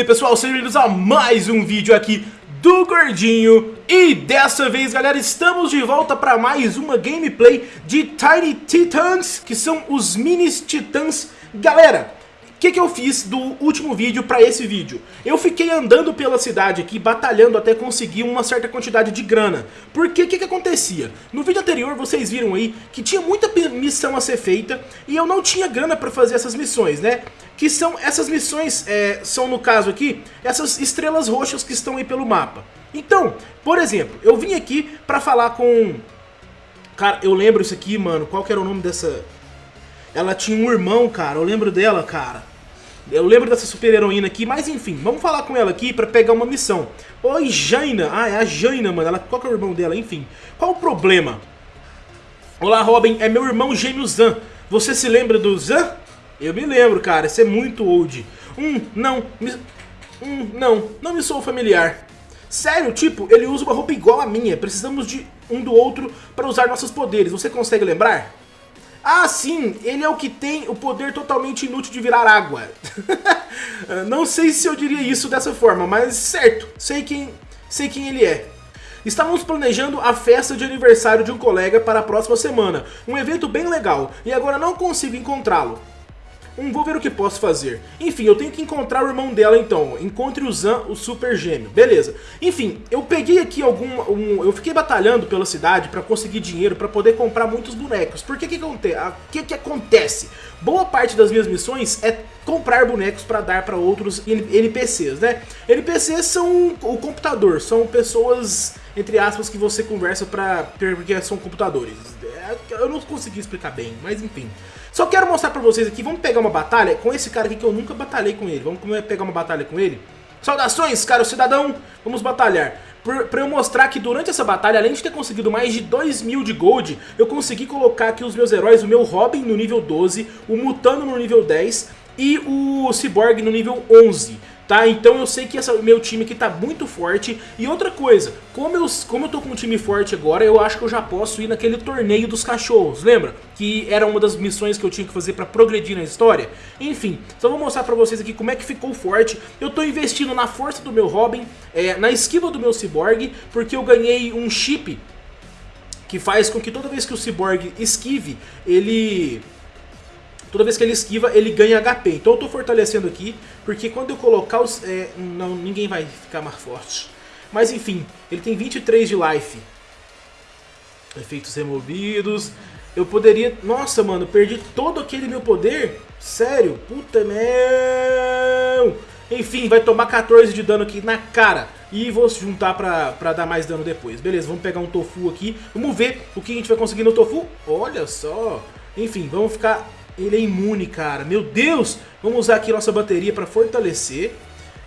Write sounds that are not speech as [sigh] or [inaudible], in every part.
aí pessoal, sejam bem-vindos a mais um vídeo aqui do Gordinho E dessa vez galera, estamos de volta para mais uma gameplay de Tiny Titans Que são os mini titãs Galera, o que, que eu fiz do último vídeo para esse vídeo? Eu fiquei andando pela cidade aqui, batalhando até conseguir uma certa quantidade de grana. Porque o que, que acontecia? No vídeo anterior vocês viram aí que tinha muita missão a ser feita e eu não tinha grana para fazer essas missões, né? Que são essas missões, é, são no caso aqui, essas estrelas roxas que estão aí pelo mapa. Então, por exemplo, eu vim aqui para falar com... Cara, eu lembro isso aqui, mano, qual que era o nome dessa... Ela tinha um irmão, cara, eu lembro dela, cara. Eu lembro dessa super heroína aqui, mas enfim, vamos falar com ela aqui pra pegar uma missão. Oi, Jaina. Ah, é a Jaina, mano. Ela, qual que é o irmão dela? Enfim. Qual o problema? Olá, Robin. É meu irmão gêmeo Zan. Você se lembra do Zan? Eu me lembro, cara. Isso é muito old. Hum, não. Me... Hum, não. Não me sou familiar. Sério, tipo, ele usa uma roupa igual a minha. Precisamos de um do outro para usar nossos poderes. Você consegue lembrar? Ah, sim, ele é o que tem o poder totalmente inútil de virar água. [laughs] Não sei se eu diria isso dessa forma, mas certo, sei quem, sei quem ele é. Estávamos planejando a festa de aniversário de um colega para a próxima semana, um evento bem legal, e agora não consigo encontrá-lo. Hum, vou ver o que posso fazer. Enfim, eu tenho que encontrar o irmão dela então. Encontre o Zan, o super gêmeo. Beleza. Enfim, eu peguei aqui algum... Um, eu fiquei batalhando pela cidade pra conseguir dinheiro pra poder comprar muitos bonecos. Porque que que, que, que acontece? Boa parte das minhas missões é comprar bonecos pra dar pra outros NPCs, né? NPCs são o computador, são pessoas, entre aspas, que você conversa pra... porque são computadores. É, eu não consegui explicar bem, mas enfim. Só quero mostrar pra vocês aqui, vamos pegar uma batalha com esse cara aqui que eu nunca batalhei com ele. Vamos pegar uma batalha com ele? Saudações, caro cidadão! Vamos batalhar. Por, pra eu mostrar que durante essa batalha, além de ter conseguido mais de 2 mil de gold, eu consegui colocar aqui os meus heróis, o meu Robin no nível 12, o Mutano no nível 10 e o Cyborg no nível 11 tá? Então eu sei que o meu time aqui tá muito forte. E outra coisa, como eu, como eu tô com um time forte agora, eu acho que eu já posso ir naquele torneio dos cachorros, lembra? Que era uma das missões que eu tinha que fazer pra progredir na história. Enfim, só vou mostrar pra vocês aqui como é que ficou forte. Eu tô investindo na força do meu Robin, é, na esquiva do meu Cyborg, porque eu ganhei um chip que faz com que toda vez que o Cyborg esquive, ele Toda vez que ele esquiva, ele ganha HP. Então eu tô fortalecendo aqui, porque quando eu colocar os... É, não, ninguém vai ficar mais forte. Mas enfim, ele tem 23 de life. Efeitos removidos. Eu poderia... Nossa, mano, perdi todo aquele meu poder? Sério? Puta meu... Enfim, vai tomar 14 de dano aqui na cara. E vou juntar pra, pra dar mais dano depois. Beleza, vamos pegar um tofu aqui. Vamos ver o que a gente vai conseguir no tofu. Olha só. Enfim, vamos ficar ele é imune, cara. Meu Deus! Vamos usar aqui nossa bateria para fortalecer.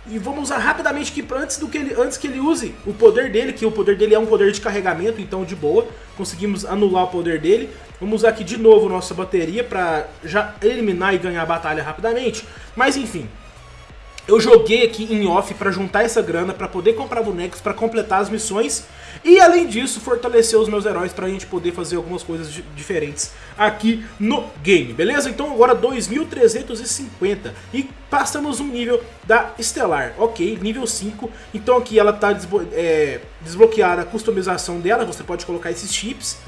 E vamos usar rapidamente aqui antes, do que ele, antes que ele use o poder dele, que o poder dele é um poder de carregamento, então de boa. Conseguimos anular o poder dele. Vamos usar aqui de novo nossa bateria para já eliminar e ganhar a batalha rapidamente. Mas enfim, eu joguei aqui em off para juntar essa grana para poder comprar bonecos para completar as missões. E além disso fortalecer os meus heróis para a gente poder fazer algumas coisas diferentes aqui no game, beleza? Então agora 2350 e passamos um nível da Estelar, ok, nível 5, então aqui ela está desblo é, desbloqueada a customização dela, você pode colocar esses chips.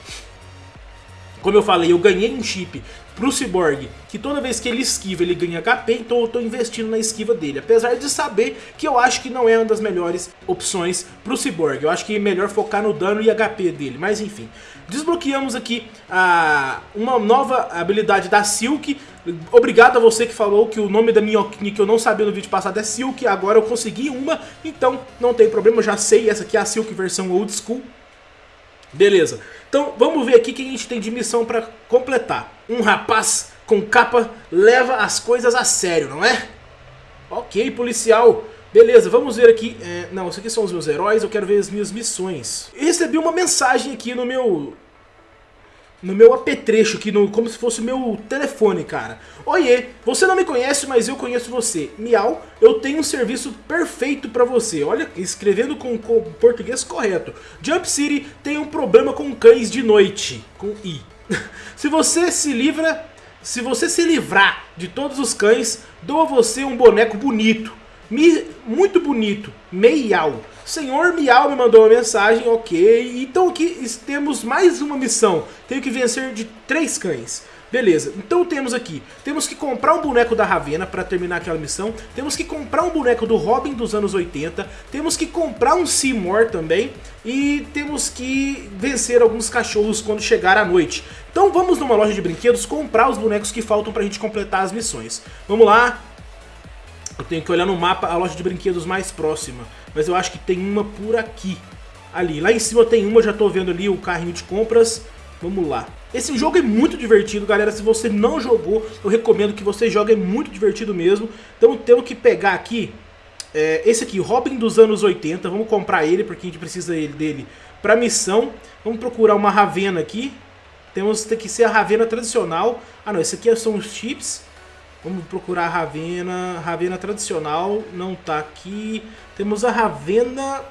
Como eu falei, eu ganhei um chip pro Cyborg, que toda vez que ele esquiva ele ganha HP, então eu tô investindo na esquiva dele. Apesar de saber que eu acho que não é uma das melhores opções pro Cyborg. Eu acho que é melhor focar no dano e HP dele, mas enfim. Desbloqueamos aqui a, uma nova habilidade da Silk. Obrigado a você que falou que o nome da minhoquinha que eu não sabia no vídeo passado é Silk. Agora eu consegui uma, então não tem problema, já sei. Essa aqui é a Silk versão old school. Beleza. Então vamos ver aqui o que a gente tem de missão para completar. Um rapaz com capa leva as coisas a sério, não é? Ok, policial. Beleza, vamos ver aqui. É, não, isso aqui são os meus heróis, eu quero ver as minhas missões. Eu recebi uma mensagem aqui no meu no meu apetrecho aqui, no, como se fosse meu telefone, cara. Oiê, você não me conhece, mas eu conheço você. Miau, eu tenho um serviço perfeito pra você. Olha, escrevendo com, o português correto. Jump City tem um problema com cães de noite, com I. [laughs] se você se livra, se você se livrar de todos os cães, dou a você um boneco bonito. Mi, muito bonito, Meial. Senhor Miau me mandou uma mensagem, ok. Então aqui temos mais uma missão. Tenho que vencer de três cães. Beleza, então temos aqui, temos que comprar um boneco da Ravena para terminar aquela missão, temos que comprar um boneco do Robin dos anos 80, temos que comprar um Seymour também e temos que vencer alguns cachorros quando chegar a noite. Então vamos numa loja de brinquedos comprar os bonecos que faltam para a gente completar as missões. Vamos lá, eu tenho que olhar no mapa a loja de brinquedos mais próxima, mas eu acho que tem uma por aqui. Ali, lá em cima tem uma, já estou vendo ali o carrinho de compras, vamos lá. Esse jogo é muito divertido, galera. Se você não jogou, eu recomendo que você jogue. É muito divertido mesmo. Então temos que pegar aqui é, esse aqui, Robin dos anos 80. Vamos comprar ele, porque a gente precisa dele para missão. Vamos procurar uma Ravena aqui. Temos tem que ser a Ravena tradicional. Ah não, esse aqui são os chips. Vamos procurar a Ravena. Ravena tradicional não tá aqui. Temos a Ravena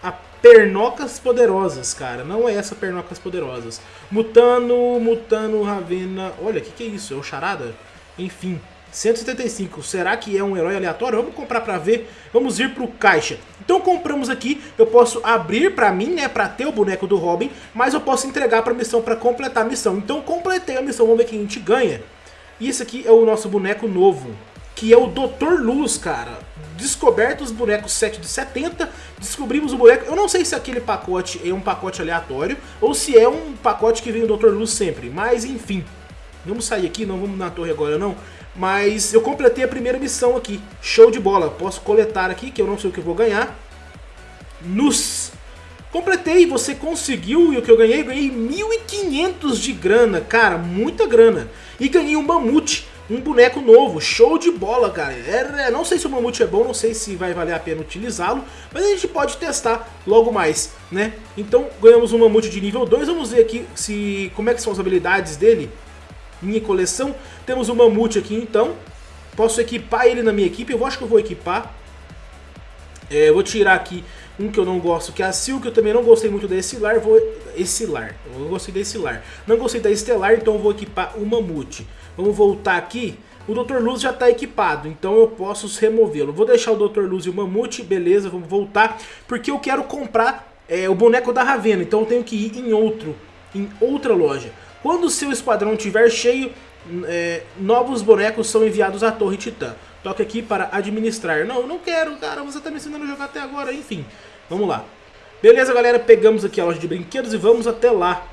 a Pernocas Poderosas, cara. Não é essa Pernocas Poderosas. Mutano, Mutano, Ravena... Olha, o que, que é isso? É o Charada? Enfim, 175. Será que é um herói aleatório? Vamos comprar pra ver. Vamos ir pro caixa. Então compramos aqui. Eu posso abrir pra mim, né? Pra ter o boneco do Robin. Mas eu posso entregar pra missão pra completar a missão. Então completei a missão. Vamos ver quem a gente ganha. E esse aqui é o nosso boneco novo. Que é o Dr. Luz, cara descoberto os bonecos 7 de 70, descobrimos o boneco, eu não sei se aquele pacote é um pacote aleatório, ou se é um pacote que vem o Dr. Luz sempre, mas enfim, vamos sair aqui, não vamos na torre agora não, mas eu completei a primeira missão aqui, show de bola, posso coletar aqui, que eu não sei o que eu vou ganhar, nos... Completei, você conseguiu, e o que eu ganhei? Ganhei 1.500 de grana, cara, muita grana. E ganhei um mamute, um boneco novo, show de bola, cara. É, não sei se o Mamute é bom, não sei se vai valer a pena utilizá-lo, mas a gente pode testar logo mais, né? Então ganhamos um Mamute de nível 2, vamos ver aqui se como é que são as habilidades dele. Minha coleção, temos o Mamute aqui então, posso equipar ele na minha equipe, eu acho que eu vou equipar. É, eu vou tirar aqui um que eu não gosto, que é a Silk, eu também não gostei muito da Estilar, vou... Estilar, eu não gostei da Estilar. Não gostei da Estelar, então vou equipar o Mamute. Vamos voltar aqui. O Dr. Luz já está equipado, então eu posso removê-lo. Vou deixar o Dr. Luz e o Mamute, beleza, vamos voltar. Porque eu quero comprar é, o boneco da Ravena, então eu tenho que ir em outro, em outra loja. Quando o seu esquadrão estiver cheio, é, novos bonecos são enviados à Torre Titã. Toque aqui para administrar. Não, não quero, cara, você está me ensinando a jogar até agora, enfim. Vamos lá. Beleza, galera, pegamos aqui a loja de brinquedos e vamos até lá.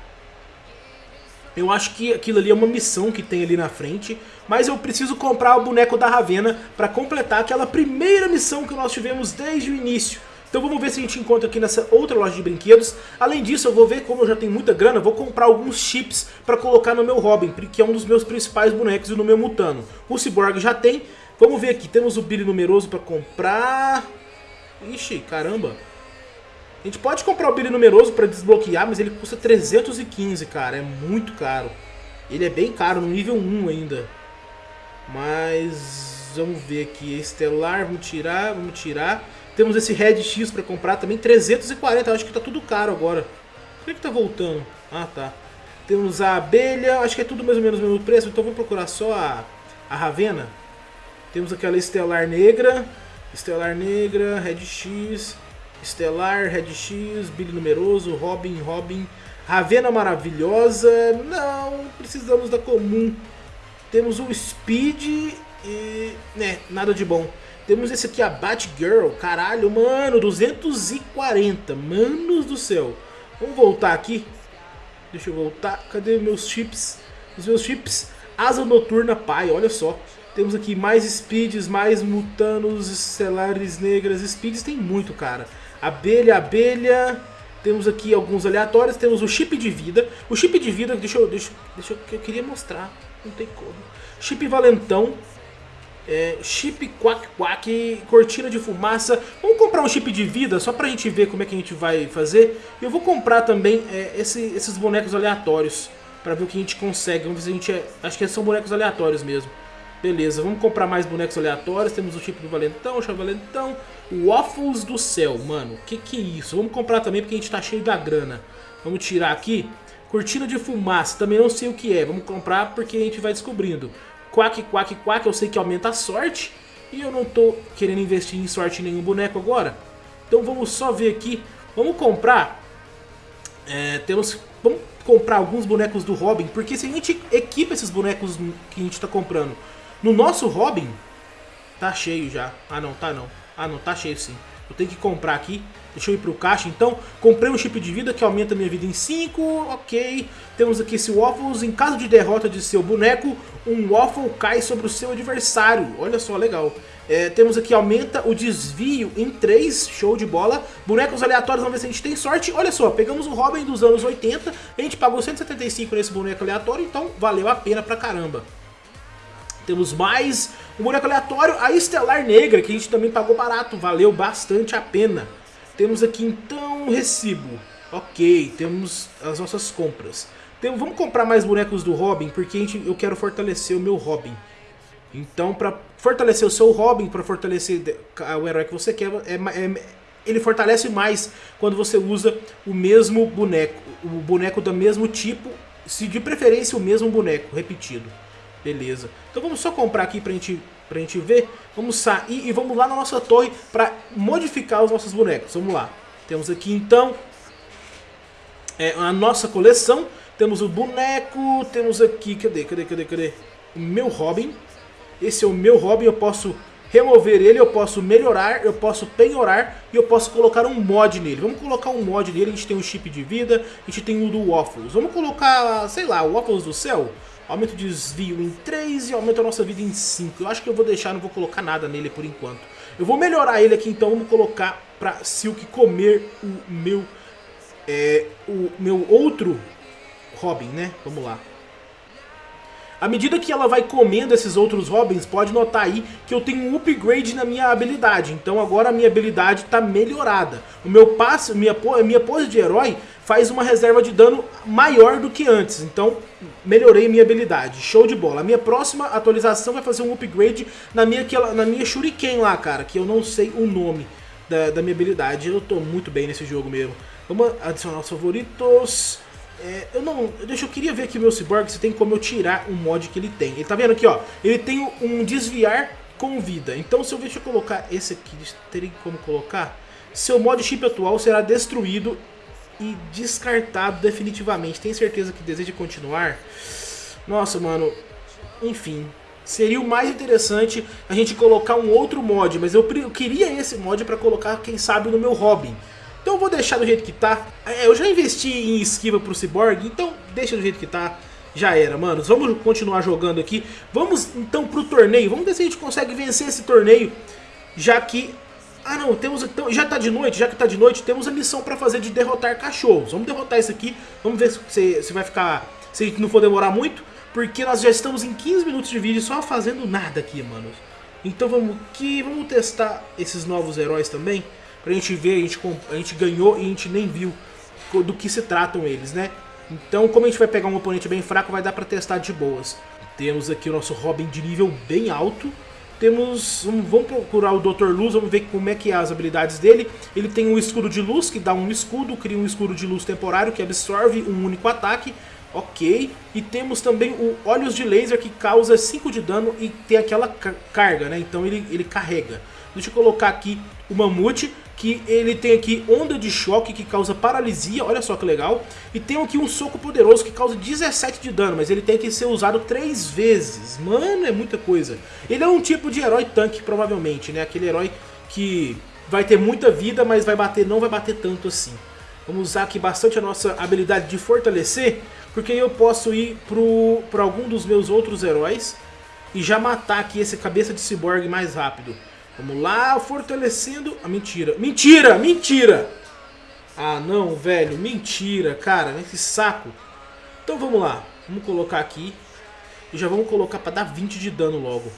Eu acho que aquilo ali é uma missão que tem ali na frente, mas eu preciso comprar o boneco da Ravena para completar aquela primeira missão que nós tivemos desde o início. Então vamos ver se a gente encontra aqui nessa outra loja de brinquedos. Além disso, eu vou ver como eu já tenho muita grana, vou comprar alguns chips para colocar no meu Robin, que é um dos meus principais bonecos e no meu Mutano. O Cyborg já tem. Vamos ver aqui, temos o Billy numeroso para comprar. Ixi, caramba. A gente pode comprar o Billy numeroso para desbloquear, mas ele custa 315, cara. É muito caro. Ele é bem caro, no nível 1 ainda. Mas vamos ver aqui. Estelar, vamos tirar, vamos tirar. Temos esse Red X para comprar também, 340. Eu acho que tá tudo caro agora. Por que, que tá voltando? Ah, tá. Temos a abelha, acho que é tudo mais ou menos o mesmo preço, então vamos procurar só a, a Ravena. Temos aquela Estelar Negra, Estelar Negra, Red X... Estelar, Red X, Billy Numeroso, Robin, Robin, Ravena Maravilhosa. Não, precisamos da comum. Temos o Speed e... né, nada de bom. Temos esse aqui, a Batgirl. Caralho, mano, 240. Manos do céu. Vamos voltar aqui. Deixa eu voltar. Cadê meus chips? Os meus chips. Asa Noturna Pai, olha só. Temos aqui mais speeds, mais mutanos, estelares negras. Speeds tem muito, cara. Abelha, abelha. Temos aqui alguns aleatórios. Temos o chip de vida. O chip de vida, deixa eu, deixa, deixa eu, eu queria mostrar. Não tem como. Chip valentão. É, chip quack quack, cortina de fumaça. Vamos comprar um chip de vida só pra gente ver como é que a gente vai fazer. E eu vou comprar também é, esse, esses bonecos aleatórios. Pra ver o que a gente consegue. Vamos ver se a gente é... Acho que são bonecos aleatórios mesmo. Beleza, vamos comprar mais bonecos aleatórios. Temos o tipo do Valentão, o Chave Valentão. O Waffles do Céu, mano. Que que é isso? Vamos comprar também porque a gente tá cheio da grana. Vamos tirar aqui. Cortina de fumaça, também não sei o que é. Vamos comprar porque a gente vai descobrindo. Quack, quack, quack, eu sei que aumenta a sorte. E eu não tô querendo investir em sorte em nenhum boneco agora. Então vamos só ver aqui. Vamos comprar. É, temos. Vamos comprar alguns bonecos do Robin. Porque se a gente equipa esses bonecos que a gente tá comprando no nosso Robin. Tá cheio já. Ah não, tá não. Ah não, tá cheio sim. Eu tenho que comprar aqui. Deixa eu ir pro caixa então. Comprei um chip de vida que aumenta minha vida em 5. Ok. Temos aqui esse Waffles. Em caso de derrota de seu boneco, um Waffle cai sobre o seu adversário. Olha só, legal. É, temos aqui, aumenta o desvio em 3, show de bola. Bonecos aleatórios, vamos ver se a gente tem sorte. Olha só, pegamos o Robin dos anos 80, a gente pagou 175 nesse boneco aleatório, então valeu a pena pra caramba. Temos mais um boneco aleatório, a Estelar Negra, que a gente também pagou barato, valeu bastante a pena. Temos aqui então recibo. Ok, temos as nossas compras. Vamos comprar mais bonecos do Robin, porque gente, eu quero fortalecer o meu Robin. Então, para fortalecer o seu Robin, para fortalecer o herói que você quer, é, é, ele fortalece mais quando você usa o mesmo boneco, o boneco do mesmo tipo, se de preferência o mesmo boneco, repetido. Beleza. Então vamos só comprar aqui pra gente, pra gente ver. Vamos sair e vamos lá na nossa torre pra modificar os nossos bonecos. Vamos lá. Temos aqui então é, a nossa coleção. Temos o boneco, temos aqui, cadê, cadê, cadê, cadê? O meu Robin. Esse é o meu Robin, eu posso remover ele, eu posso melhorar, eu posso penhorar e eu posso colocar um mod nele. Vamos colocar um mod nele, a gente tem um chip de vida, a gente tem o do Waffles. Vamos colocar, sei lá, o Waffles do céu? Aumenta o desvio em 3 e aumenta a nossa vida em 5. Eu acho que eu vou deixar, não vou colocar nada nele por enquanto. Eu vou melhorar ele aqui, então vamos colocar pra Silk comer o meu, é, o meu outro Robin, né? Vamos lá. À medida que ela vai comendo esses outros Robins, pode notar aí que eu tenho um upgrade na minha habilidade. Então agora a minha habilidade está melhorada. O meu passe, minha, minha pose de herói faz uma reserva de dano maior do que antes. Então melhorei minha habilidade. Show de bola. A minha próxima atualização vai fazer um upgrade na minha, na minha Shuriken lá, cara. Que eu não sei o nome da, da minha habilidade. Eu tô muito bem nesse jogo mesmo. Vamos adicionar os favoritos... É, eu não. Deixa eu queria ver aqui o meu Cyborg se tem como eu tirar um mod que ele tem. Ele tá vendo aqui, ó. Ele tem um desviar com vida. Então se eu deixa eu colocar esse aqui, teria como colocar. Seu mod chip atual será destruído e descartado definitivamente. Tem certeza que deseja continuar? Nossa, mano. Enfim. Seria o mais interessante a gente colocar um outro mod, mas eu, eu queria esse mod para colocar, quem sabe, no meu Robin. Então eu vou deixar do jeito que tá. É, eu já investi em esquiva pro Cyborg, então deixa do jeito que tá. Já era, manos. Vamos continuar jogando aqui. Vamos então pro torneio. Vamos ver se a gente consegue vencer esse torneio. Já que... Ah não, temos então, já tá de noite, já que tá de noite, temos a missão pra fazer de derrotar cachorros. Vamos derrotar isso aqui. Vamos ver se, se vai ficar... Se não for demorar muito. Porque nós já estamos em 15 minutos de vídeo só fazendo nada aqui, manos. Então vamos aqui, vamos testar esses novos heróis também pra gente ver, a gente, a gente ganhou e a gente nem viu do que se tratam eles, né? Então, como a gente vai pegar um oponente bem fraco, vai dar pra testar de boas. Temos aqui o nosso Robin de nível bem alto. Temos, vamos procurar o Dr. Luz, vamos ver como é que é as habilidades dele. Ele tem um escudo de luz, que dá um escudo, cria um escudo de luz temporário, que absorve um único ataque. Ok, e temos também o Olhos de Laser, que causa 5 de dano e tem aquela carga, né? Então ele, ele carrega. Deixa eu colocar aqui o Mamute, que ele tem aqui onda de choque que causa paralisia, olha só que legal. E tem aqui um soco poderoso que causa 17 de dano, mas ele tem que ser usado 3 vezes. Mano, é muita coisa. Ele é um tipo de herói tanque, provavelmente, né? Aquele herói que vai ter muita vida, mas vai bater, não vai bater tanto assim. Vamos usar aqui bastante a nossa habilidade de fortalecer, porque eu posso ir para algum dos meus outros heróis e já matar aqui esse cabeça de ciborgue mais rápido. Vamos lá, fortalecendo... Ah, mentira. Mentira! Mentira! Ah, não, velho. Mentira, cara. Esse saco. Então vamos lá. Vamos colocar aqui. E já vamos colocar para dar 20 de dano logo.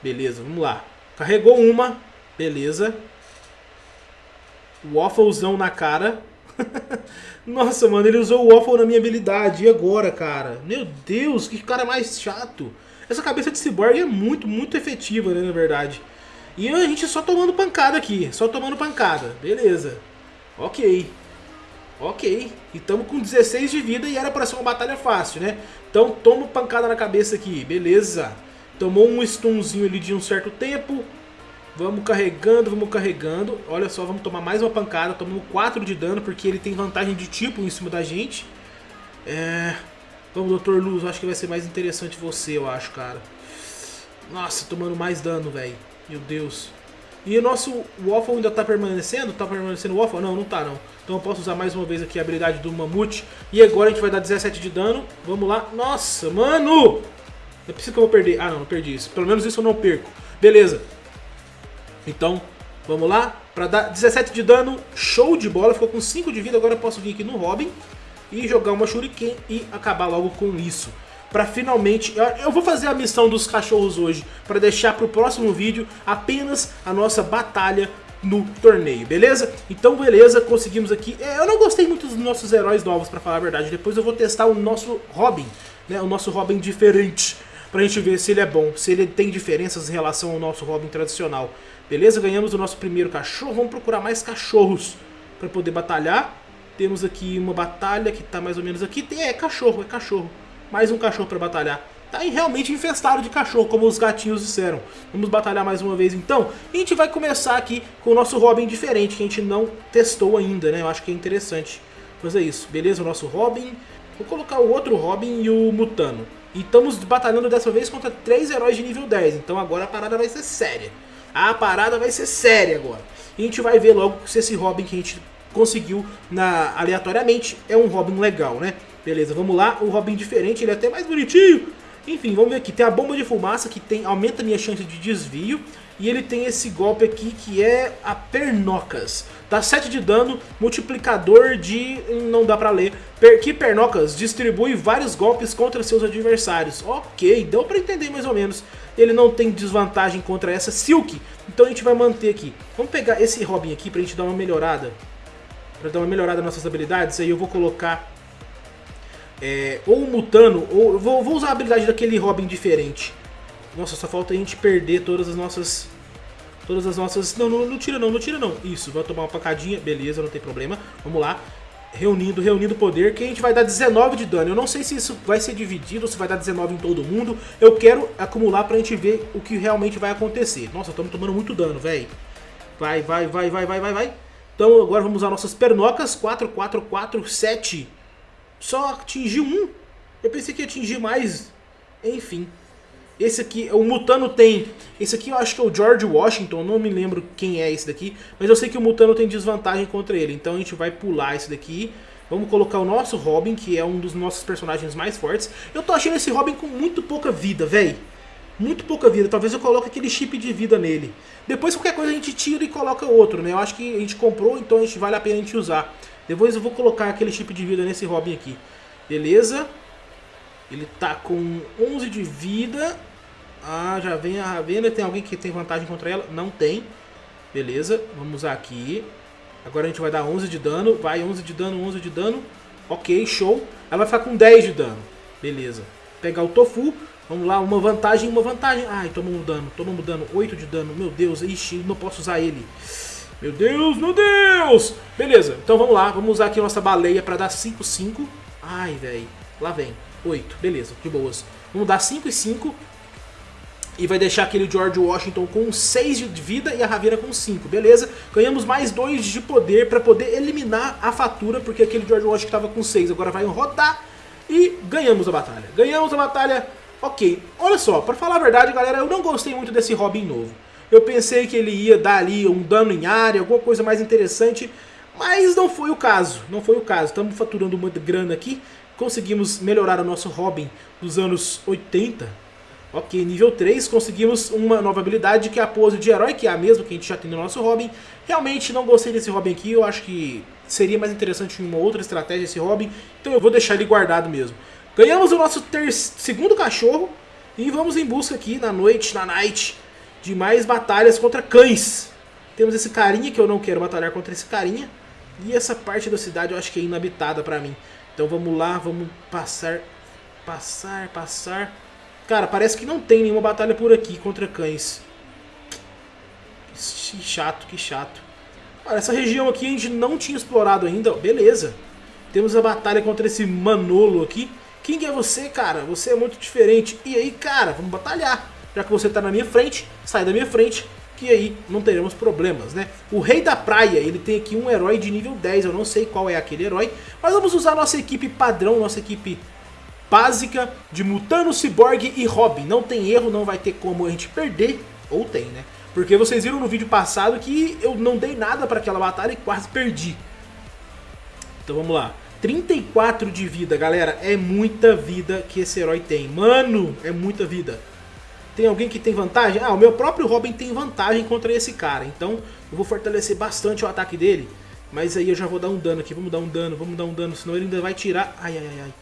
Beleza, vamos lá. Carregou uma. Beleza. Wafflezão na cara. [laughs] Nossa, mano, ele usou o waffle na minha habilidade. E agora, cara? Meu Deus, que cara mais chato. Essa cabeça de cyborg é muito, muito efetiva, né, na verdade. E a gente só tomando pancada aqui, só tomando pancada. Beleza. Ok. Ok. E estamos com 16 de vida e era para ser uma batalha fácil, né? Então toma pancada na cabeça aqui, beleza. Tomou um stunzinho ali de um certo tempo. Vamos carregando, vamos carregando. Olha só, vamos tomar mais uma pancada. Tomamos 4 de dano, porque ele tem vantagem de tipo em cima da gente. É... Vamos, Dr. Luz, acho que vai ser mais interessante você, eu acho, cara. Nossa, tomando mais dano, velho. Meu Deus. E o nosso Waffle ainda tá permanecendo? Tá permanecendo o Waffle? Não, não tá não. Então eu posso usar mais uma vez aqui a habilidade do Mamute. E agora a gente vai dar 17 de dano. Vamos lá. Nossa, mano! É preciso que eu vou perder. Ah, não, não perdi isso. Pelo menos isso eu não perco. Beleza. Então, vamos lá. Pra dar 17 de dano, show de bola. Ficou com 5 de vida. Agora eu posso vir aqui no Robin e jogar uma Shuriken e acabar logo com isso para finalmente... Eu vou fazer a missão dos cachorros hoje, para deixar para o próximo vídeo apenas a nossa batalha no torneio, beleza? Então beleza, conseguimos aqui. É, eu não gostei muito dos nossos heróis novos, para falar a verdade. Depois eu vou testar o nosso Robin, né? O nosso Robin diferente, pra gente ver se ele é bom, se ele tem diferenças em relação ao nosso Robin tradicional. Beleza? Ganhamos o nosso primeiro cachorro, vamos procurar mais cachorros para poder batalhar. Temos aqui uma batalha que tá mais ou menos aqui. É, é cachorro, é cachorro mais um cachorro para batalhar. Tá realmente infestado de cachorro, como os gatinhos disseram. Vamos batalhar mais uma vez então. E a gente vai começar aqui com o nosso Robin diferente, que a gente não testou ainda, né? Eu acho que é interessante fazer isso. Beleza, o nosso Robin. Vou colocar o outro Robin e o Mutano. E estamos batalhando dessa vez contra três heróis de nível 10. Então agora a parada vai ser séria. A parada vai ser séria agora. E a gente vai ver logo se esse Robin que a gente conseguiu na, aleatoriamente é um Robin legal, né? Beleza, vamos lá. O Robin diferente, ele é até mais bonitinho. Enfim, vamos ver aqui. Tem a bomba de fumaça que tem, aumenta a minha chance de desvio. E ele tem esse golpe aqui que é a Pernocas. Dá 7 de dano, multiplicador de... não dá pra ler. Per, que Pernocas distribui vários golpes contra seus adversários. Ok, deu pra entender mais ou menos. Ele não tem desvantagem contra essa Silk. Então a gente vai manter aqui. Vamos pegar esse Robin aqui pra gente dar uma melhorada. Pra dar uma melhorada nas nossas habilidades. Aí eu vou colocar é, ou Mutano, ou vou, vou usar a habilidade daquele Robin diferente. Nossa, só falta a gente perder todas as nossas... Todas as nossas... Não, não, não tira não, não tira não. Isso, vai tomar uma pancadinha, beleza, não tem problema. Vamos lá. Reunindo, reunindo poder, que a gente vai dar 19 de dano. Eu não sei se isso vai ser dividido, se vai dar 19 em todo mundo. Eu quero acumular pra gente ver o que realmente vai acontecer. Nossa, estamos tomando muito dano, velho. Vai, vai, vai, vai, vai, vai, vai. Então agora vamos usar nossas pernocas. 4, 4, 4, 7 só atingiu um. Eu pensei que ia atingir mais. Enfim. Esse aqui, o Mutano tem... Esse aqui eu acho que é o George Washington, não me lembro quem é esse daqui. Mas eu sei que o Mutano tem desvantagem contra ele. Então a gente vai pular esse daqui. Vamos colocar o nosso Robin, que é um dos nossos personagens mais fortes. Eu tô achando esse Robin com muito pouca vida, velho. Muito pouca vida. Talvez eu coloque aquele chip de vida nele. Depois qualquer coisa a gente tira e coloca outro, né? Eu acho que a gente comprou, então a gente vale a pena a gente usar. Depois eu vou colocar aquele chip de vida nesse Robin aqui. Beleza. Ele tá com 11 de vida. Ah, já vem a Ravena. Tem alguém que tem vantagem contra ela? Não tem. Beleza, vamos usar aqui. Agora a gente vai dar 11 de dano. Vai, 11 de dano, 11 de dano. Ok, show. Ela vai ficar com 10 de dano. Beleza. Pegar o Tofu. Vamos lá, uma vantagem, uma vantagem. Ai, tomamos dano, tomamos dano. 8 de dano. Meu Deus, ixi, não posso usar ele. Meu Deus, meu Deus! Beleza, então vamos lá. Vamos usar aqui nossa baleia para dar 5, 5. Ai, velho. Lá vem. 8. Beleza, de boas. Vamos dar 5 e 5. E vai deixar aquele George Washington com 6 de vida e a Ravena com 5, beleza? Ganhamos mais 2 de poder para poder eliminar a fatura, porque aquele George Washington estava com 6, agora vai rodar e ganhamos a batalha. Ganhamos a batalha, ok. Olha só, para falar a verdade, galera, eu não gostei muito desse Robin novo. Eu pensei que ele ia dar ali um dano em área, alguma coisa mais interessante, mas não foi o caso, não foi o caso. Estamos faturando uma grana aqui, conseguimos melhorar o nosso Robin dos anos 80. Ok, nível 3, conseguimos uma nova habilidade que é a pose de herói, que é a mesma que a gente já tem no nosso Robin. Realmente não gostei desse Robin aqui, eu acho que seria mais interessante uma outra estratégia esse Robin, então eu vou deixar ele guardado mesmo. Ganhamos o nosso segundo cachorro e vamos em busca aqui na noite, na night, de mais batalhas contra cães. Temos esse carinha que eu não quero batalhar contra esse carinha. E essa parte da cidade eu acho que é inabitada pra mim. Então vamos lá, vamos passar, passar, passar. Cara, parece que não tem nenhuma batalha por aqui contra cães. Que chato, que chato. Olha, essa região aqui a gente não tinha explorado ainda. Beleza. Temos a batalha contra esse Manolo aqui. Quem é você, cara? Você é muito diferente. E aí, cara, vamos batalhar. Já que você está na minha frente, sai da minha frente que aí não teremos problemas, né? O Rei da Praia, ele tem aqui um herói de nível 10, eu não sei qual é aquele herói, mas vamos usar nossa equipe padrão, nossa equipe básica de Mutano, Cyborg e Robin. Não tem erro, não vai ter como a gente perder, ou tem, né? Porque vocês viram no vídeo passado que eu não dei nada para aquela batalha e quase perdi. Então vamos lá. 34 de vida, galera. É muita vida que esse herói tem. Mano, é muita vida. Tem alguém que tem vantagem? Ah, o meu próprio Robin tem vantagem contra esse cara. Então eu vou fortalecer bastante o ataque dele. Mas aí eu já vou dar um dano aqui. Vamos dar um dano, vamos dar um dano. Senão ele ainda vai tirar... Ai, ai, ai, ai.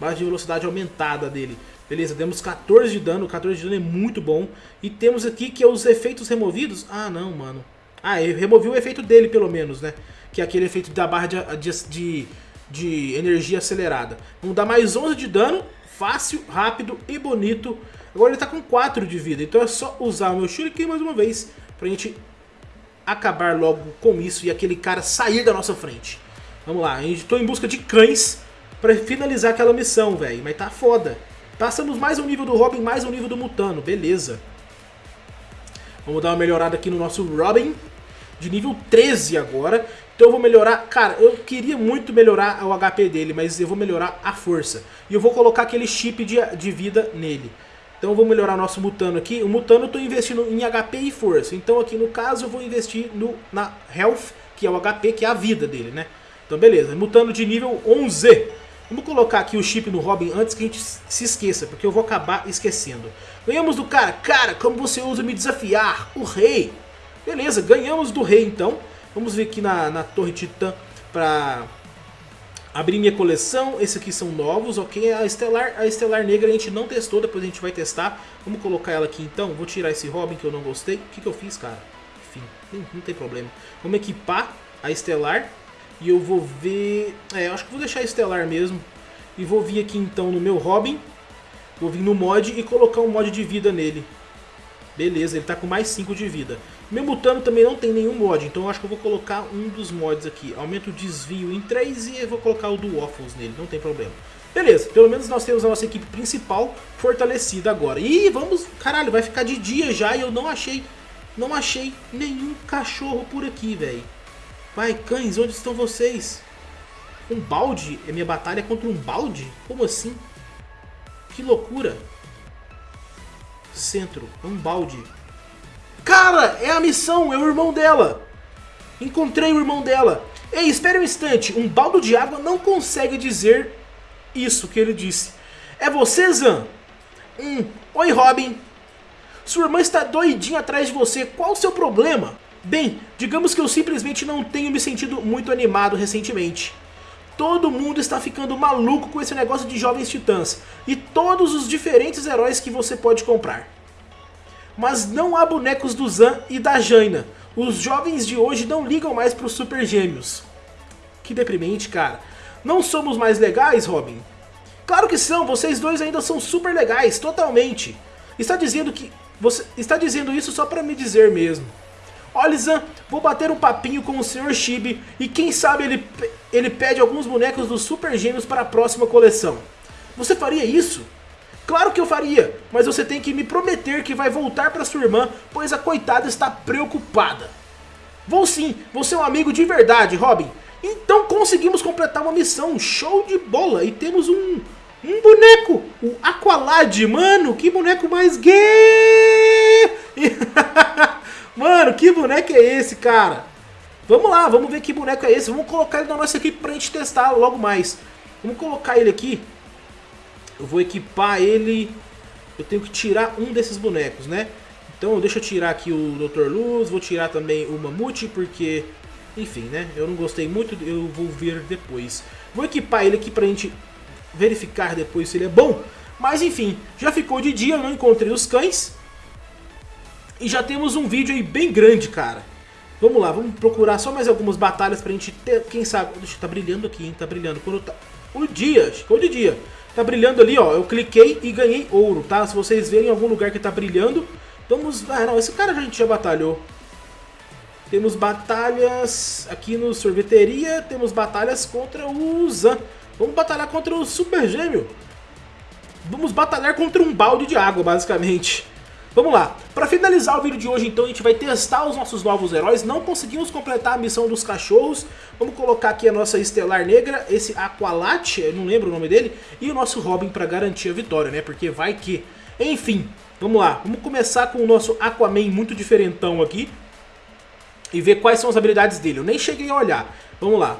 Base de velocidade aumentada dele. Beleza, demos 14 de dano. 14 de dano é muito bom. E temos aqui que é os efeitos removidos. Ah, não, mano. Ah, eu removi o efeito dele, pelo menos, né? Que é aquele efeito da barra de, de, de energia acelerada. Vamos dar mais 11 de dano. Fácil, rápido e bonito. Agora ele tá com 4 de vida, então é só usar o meu Shuriken mais uma vez pra gente acabar logo com isso e aquele cara sair da nossa frente. Vamos lá, a tô em busca de cães pra finalizar aquela missão, velho, mas tá foda. Passamos mais um nível do Robin, mais um nível do Mutano, beleza. Vamos dar uma melhorada aqui no nosso Robin, de nível 13 agora. Então eu vou melhorar, cara, eu queria muito melhorar o HP dele, mas eu vou melhorar a força. E eu vou colocar aquele chip de, de vida nele. Então eu vou melhorar nosso Mutano aqui. O Mutano eu estou investindo em HP e força. Então aqui no caso eu vou investir no, na Health, que é o HP, que é a vida dele, né? Então beleza, Mutano de nível 11. Vamos colocar aqui o chip no Robin antes que a gente se esqueça, porque eu vou acabar esquecendo. Ganhamos do cara. Cara, como você usa me desafiar? O rei. Beleza, ganhamos do rei então. Vamos ver aqui na, na Torre Titã para Abri minha coleção, esses aqui são novos, ok? A Estelar, a Estelar Negra a gente não testou, depois a gente vai testar. Vamos colocar ela aqui então, vou tirar esse Robin que eu não gostei. O que, que eu fiz, cara? Enfim, não, não tem problema. Vamos equipar a Estelar e eu vou ver... É, acho que vou deixar a Estelar mesmo. E vou vir aqui então no meu Robin, vou vir no mod e colocar um mod de vida nele. Beleza, ele tá com mais 5 de vida. Meu Mutano também não tem nenhum mod, então eu acho que eu vou colocar um dos mods aqui. Aumento o desvio em 3 e eu vou colocar o do Waffles nele, não tem problema. Beleza, pelo menos nós temos a nossa equipe principal fortalecida agora. E vamos, caralho, vai ficar de dia já e eu não achei, não achei nenhum cachorro por aqui, velho. Vai, cães, onde estão vocês? Um balde? É minha batalha contra um balde? Como assim? Que loucura. Centro, é um balde. Cara, é a missão, é o irmão dela. Encontrei o irmão dela. Ei, espere um instante, um baldo de água não consegue dizer isso que ele disse. É você, Zan? Hum, oi Robin. Sua irmã está doidinha atrás de você, qual o seu problema? Bem, digamos que eu simplesmente não tenho me sentido muito animado recentemente. Todo mundo está ficando maluco com esse negócio de jovens titãs e todos os diferentes heróis que você pode comprar. Mas não há bonecos do Zan e da Jaina. Os jovens de hoje não ligam mais para os Super Gêmeos. Que deprimente, cara. Não somos mais legais, Robin? Claro que são, vocês dois ainda são super legais, totalmente. Está dizendo que... Você está dizendo isso só para me dizer mesmo. Olha, Zan, vou bater um papinho com o Sr. Chibi e quem sabe ele, ele pede alguns bonecos dos Super Gêmeos para a próxima coleção. Você faria isso? Claro que eu faria, mas você tem que me prometer que vai voltar para sua irmã, pois a coitada está preocupada. Vou sim, você é um amigo de verdade, Robin. Então conseguimos completar uma missão, show de bola, e temos um, um boneco, o Aqualad, mano, que boneco mais gay! [laughs] mano, que boneco é esse, cara? Vamos lá, vamos ver que boneco é esse, vamos colocar ele na nossa equipe pra gente testar logo mais. Vamos colocar ele aqui eu vou equipar ele... Eu tenho que tirar um desses bonecos, né? Então deixa eu tirar aqui o Dr. Luz, vou tirar também o Mamute, porque... Enfim, né? Eu não gostei muito, eu vou ver depois. Vou equipar ele aqui pra gente verificar depois se ele é bom. Mas enfim, já ficou de dia, eu não encontrei os cães. E já temos um vídeo aí bem grande, cara. Vamos lá, vamos procurar só mais algumas batalhas pra gente ter, quem sabe... Deixa, tá brilhando aqui, hein? Tá brilhando. Quando tá... O dia, ficou de dia. Tá brilhando ali, ó. Eu cliquei e ganhei ouro, tá? Se vocês verem em algum lugar que tá brilhando, vamos... Ah, não, esse cara a gente já batalhou. Temos batalhas aqui no sorveteria, temos batalhas contra o Zan. Vamos batalhar contra o Super Gêmeo. Vamos batalhar contra um balde de água, basicamente. Vamos lá, para finalizar o vídeo de hoje então a gente vai testar os nossos novos heróis, não conseguimos completar a missão dos cachorros, vamos colocar aqui a nossa Estelar Negra, esse Aqualate, não lembro o nome dele, e o nosso Robin para garantir a vitória, né, porque vai que... Enfim, vamos lá, vamos começar com o nosso Aquaman muito diferentão aqui, e ver quais são as habilidades dele, eu nem cheguei a olhar, vamos lá.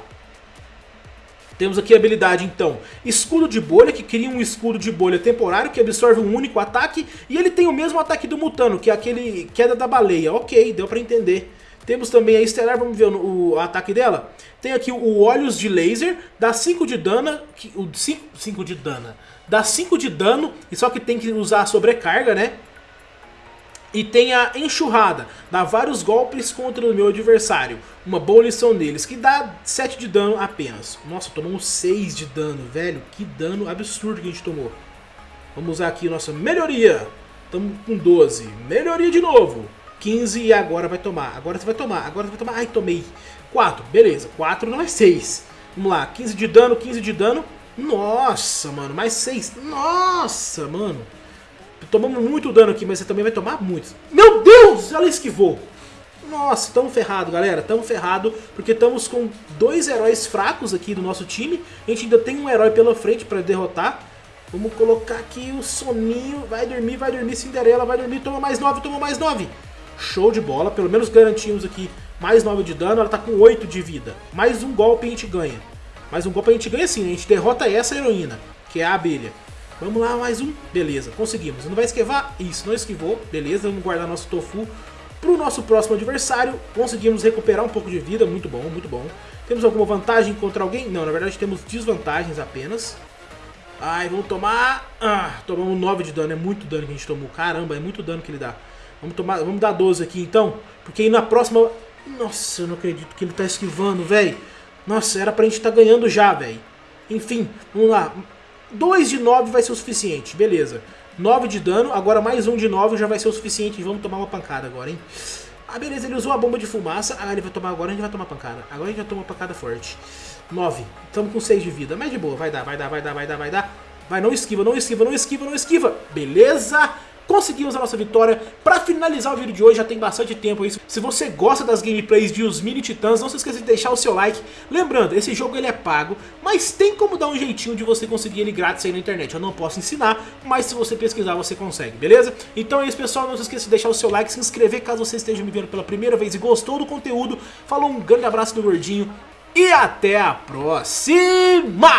Temos aqui a habilidade então, escudo de bolha, que cria um escudo de bolha temporário que absorve um único ataque e ele tem o mesmo ataque do Mutano, que é aquele queda da baleia. Ok, deu pra entender. Temos também a Estelar, vamos ver o, o, ataque dela. Tem aqui o Olhos de Laser, dá 5 de dano, o 5 de dano, dá 5 de dano, e só que tem que usar a sobrecarga, né? E tem a enxurrada, dá vários golpes contra o meu adversário. Uma boa lição deles, que dá 7 de dano apenas. Nossa, tomamos 6 de dano, velho. Que dano absurdo que a gente tomou. Vamos usar aqui nossa melhoria. Estamos com 12. Melhoria de novo. 15 e agora vai tomar. Agora você vai tomar. Agora você vai tomar. Ai, tomei. 4. Beleza. 4 não é 6. Vamos lá. 15 de dano, 15 de dano. Nossa, mano. Mais 6. Nossa, mano. Tomamos muito dano aqui, mas você também vai tomar muito. Meu Deus, ela esquivou. Nossa, estamos ferrado, galera. Estamos ferrado porque estamos com dois heróis fracos aqui do nosso time. A gente ainda tem um herói pela frente para derrotar. Vamos colocar aqui o soninho. Vai dormir, vai dormir, Cinderela, vai dormir. Toma mais 9, toma mais 9. Show de bola. Pelo menos garantimos aqui mais 9 de dano. Ela tá com 8 de vida. Mais um golpe a gente ganha. Mais um golpe a gente ganha sim. A gente derrota essa heroína, que é a abelha. Vamos lá, mais um. Beleza, conseguimos. Não vai esquivar? Isso, não esquivou. Beleza, vamos guardar nosso tofu para o nosso próximo adversário. Conseguimos recuperar um pouco de vida, muito bom, muito bom. Temos alguma vantagem contra alguém? Não, na verdade temos desvantagens apenas. Ai, vamos tomar... Ah, tomamos 9 de dano, é muito dano que a gente tomou. Caramba, é muito dano que ele dá. Vamos, tomar, vamos dar 12 aqui então, porque aí na próxima... Nossa, eu não acredito que ele tá esquivando, velho. Nossa, era pra gente estar tá ganhando já, velho. Enfim, vamos lá. 2 de 9 vai ser o suficiente, beleza. 9 de dano, agora mais um de 9 já vai ser o suficiente. Vamos tomar uma pancada agora, hein? Ah, beleza, ele usou a bomba de fumaça. Ah, ele vai tomar agora, a gente vai tomar pancada. Agora a gente vai tomar pancada forte. 9. Estamos com 6 de vida. Mas de boa, vai dar, vai dar, vai dar, vai dar, vai dar. Vai, não esquiva, não esquiva, não esquiva, não esquiva. Beleza? Conseguimos a nossa vitória. Pra finalizar o vídeo de hoje, já tem bastante tempo isso. Se você gosta das gameplays de Os Mini Titãs, não se esqueça de deixar o seu like. Lembrando, esse jogo ele é pago, mas tem como dar um jeitinho de você conseguir ele grátis aí na internet. Eu não posso ensinar, mas se você pesquisar você consegue, beleza? Então é isso pessoal, não se esqueça de deixar o seu like, se inscrever caso você esteja me vendo pela primeira vez e gostou do conteúdo. Falou, um grande abraço do Gordinho e até a próxima!